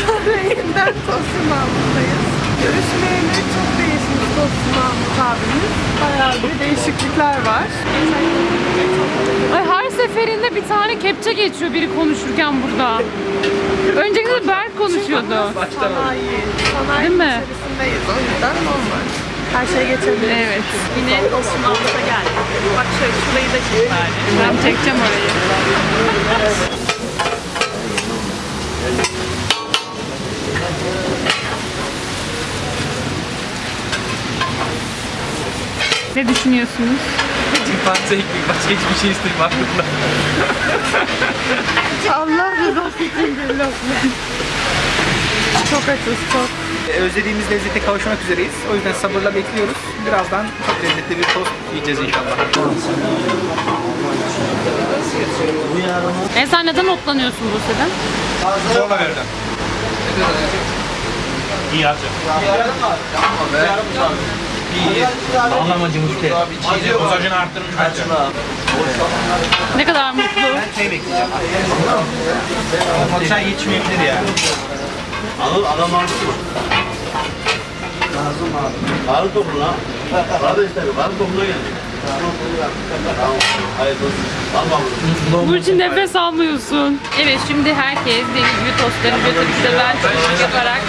Sarayı'ndan Tosun Mahmut'tayız. Görüşmeyeli çok değişmiş Tosun Mahmut abimiz. Bayağı bir değişiklikler var. Ay her seferinde bir tane kepçe geçiyor biri konuşurken burada. Öncekinde Berk konuşuyordu. Sanayi, sanayi Değil mi? içerisindeyiz. O yüzden normal. Her şey geçebilir. Evet. Yine Tosun Mahmut'a geldik. Bak şöyle şurayı da çek bari. Ben çekeceğim orayı. Ne düşünüyorsunuz? Fazla ekmek başka hiçbir şey istemiyorum aklımda. Allah rızası için bir lokma. Çok açız çok. Özlediğimiz lezzete kavuşmak üzereyiz. O yüzden sabırla bekliyoruz. Birazdan çok lezzetli bir tost yiyeceğiz inşallah. E sen neden otlanıyorsun bu seden? Zorla verdim. İyi harcım. İyi. Anlamacım işte. Dozajını arttırmış bence. Ne kadar mutlu. Ben çay bekleyeceğim. Ama çay içmeyebilir ya. Alır adam alır. Lazım abi. Karı topla. Kardeşler karı topla geldi. Tamam. Hayır olsun. Al bakalım. Bu için nefes almıyorsun. Evet şimdi herkes deli gibi tostları götürdü de ben çocuk yaparak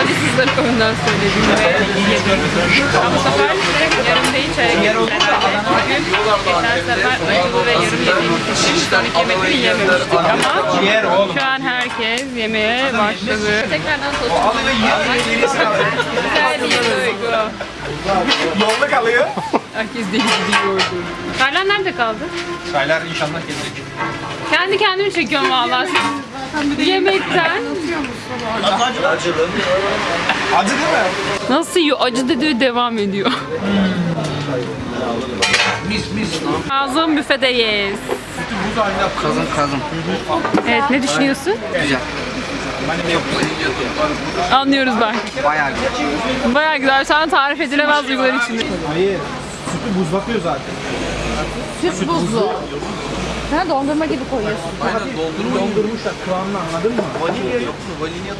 acısızları önden söyledim ve yedim. Ama bu sefer yarım değil çeyrek yedim herhalde. Bugün geçen sefer acılı ve yarım yediğimiz için sonraki yemekleri yememiştik ama şu an herkes yemeye başladı. Tekrardan tost. Alıyor yiyor. Güzel bir duygu. Yolda kalıyor. Herkes deli gibi yiyordu. Taylan nerede kaldı? Çaylar inşallah gelecek. Kendi kendimi çekiyorum vallahi. Yemekten. Acılı. Acılı. Acı değil mi? Nasıl yiyor? Acı dedi devam ediyor. Mis mis. Kazım büfedeyiz. Kazın kazın. Evet ne düşünüyorsun? Güzel. Yok. Anlıyoruz ben. Bayağı güzel. Bayağı güzel. Şu an tarif edilemez duygular içinde. Hayır. Sütü buz bakıyor zaten. Süt buzlu. Sen dondurma gibi koyuyorsun. Aynen doldurmuşlar kıvamını anladın mı? Vanilya yok mu? Vanilya